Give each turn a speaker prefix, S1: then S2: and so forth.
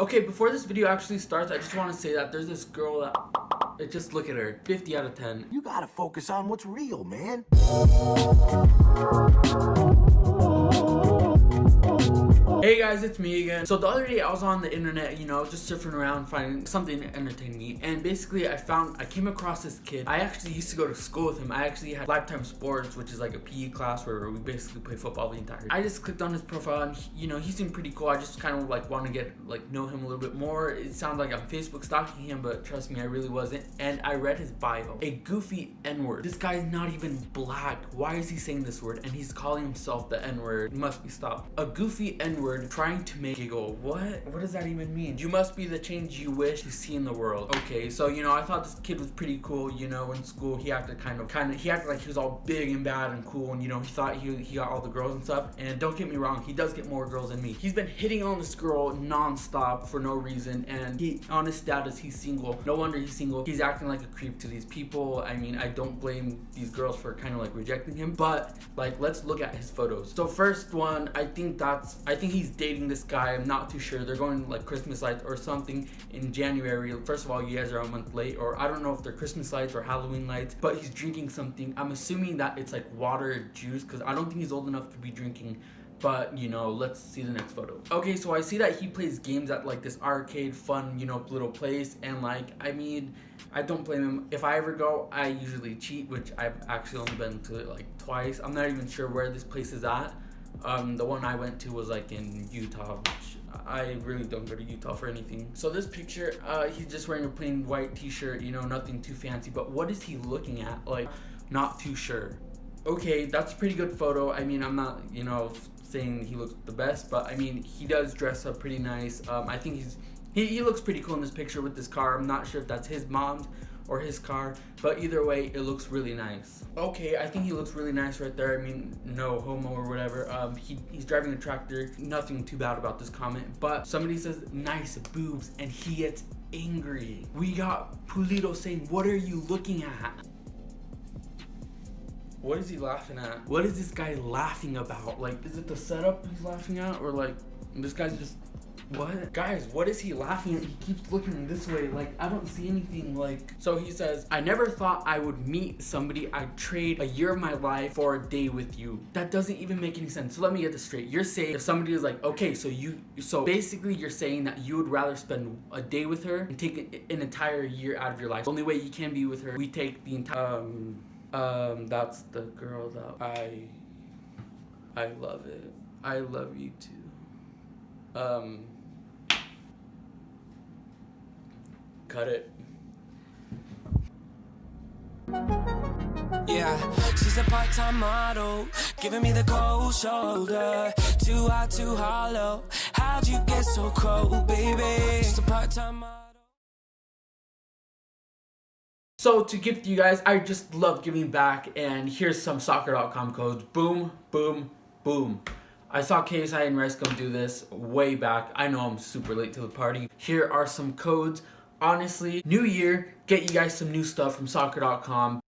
S1: Okay, before this video actually starts, I just want to say that there's this girl that... Just look at her. 50 out of 10.
S2: You gotta focus on what's real, man.
S1: Hey guys, it's me again. So the other day I was on the internet, you know, just surfing around finding something to entertain me. And basically I found, I came across this kid. I actually used to go to school with him. I actually had Lifetime Sports, which is like a PE class where we basically play football the entire day. I just clicked on his profile and, he, you know, he seemed pretty cool. I just kind of like want to get, like, know him a little bit more. It sounds like I'm Facebook stalking him, but trust me, I really wasn't. And I read his bio. A goofy N-word. This guy's not even black. Why is he saying this word? And he's calling himself the N-word. Must be stopped. A goofy N-word trying to make giggle. What? What does that even mean? You must be the change you wish to see in the world. Okay, so you know, I thought this kid was pretty cool. You know, in school he acted kind of, kind of, he acted like he was all big and bad and cool, and you know, he thought he he got all the girls and stuff. And don't get me wrong, he does get more girls than me. He's been hitting on this girl nonstop for no reason, and he on his status he's single. No wonder he's single. He's acting like a creep to these people. I mean, I don't blame these girls for kind of like rejecting him, but like let's look at his photos. So first one, I think that's, I think he's dating this guy. I'm not too sure. They're going like Christmas lights or something in January. First of all, you guys are a month late, or I don't know if they're Christmas lights or Halloween lights, but he's drinking something. I'm assuming that it's like water juice because I don't think he's old enough to be drinking but you know let's see the next photo okay so i see that he plays games at like this arcade fun you know little place and like i mean i don't blame him if i ever go i usually cheat which i've actually only been to like twice i'm not even sure where this place is at um, the one I went to was like in Utah, which I really don't go to Utah for anything. So this picture, uh, he's just wearing a plain white t-shirt, you know, nothing too fancy, but what is he looking at? Like, not too sure. Okay, that's a pretty good photo. I mean, I'm not, you know, saying he looks the best, but I mean, he does dress up pretty nice. Um, I think he's, he, he looks pretty cool in this picture with this car. I'm not sure if that's his mom's or his car but either way it looks really nice okay i think he looks really nice right there i mean no homo or whatever um he, he's driving a tractor nothing too bad about this comment but somebody says nice boobs and he gets angry we got Pulido saying what are you looking at what is he laughing at? What is this guy laughing about? Like, is it the setup he's laughing at? Or like, this guy's just what? Guys, what is he laughing at? He keeps looking this way. Like, I don't see anything. Like, so he says, I never thought I would meet somebody I'd trade a year of my life for a day with you. That doesn't even make any sense. So let me get this straight. You're saying if somebody is like, okay, so you, so basically you're saying that you would rather spend a day with her and take an entire year out of your life. The only way you can be with her, we take the entire, um, um, that's the girl that I, I love it. I love you too. Um, Cut it.
S3: Yeah, she's a part-time model, giving me the cold shoulder. Too hot, too hollow. How'd you get so cold, baby? She's a part-time model.
S1: So to gift you guys, I just love giving back and here's some soccer.com codes. Boom, boom, boom. I saw KSI and Rice do this way back. I know I'm super late to the party. Here are some codes honestly, new year, get you guys some new stuff from soccer.com.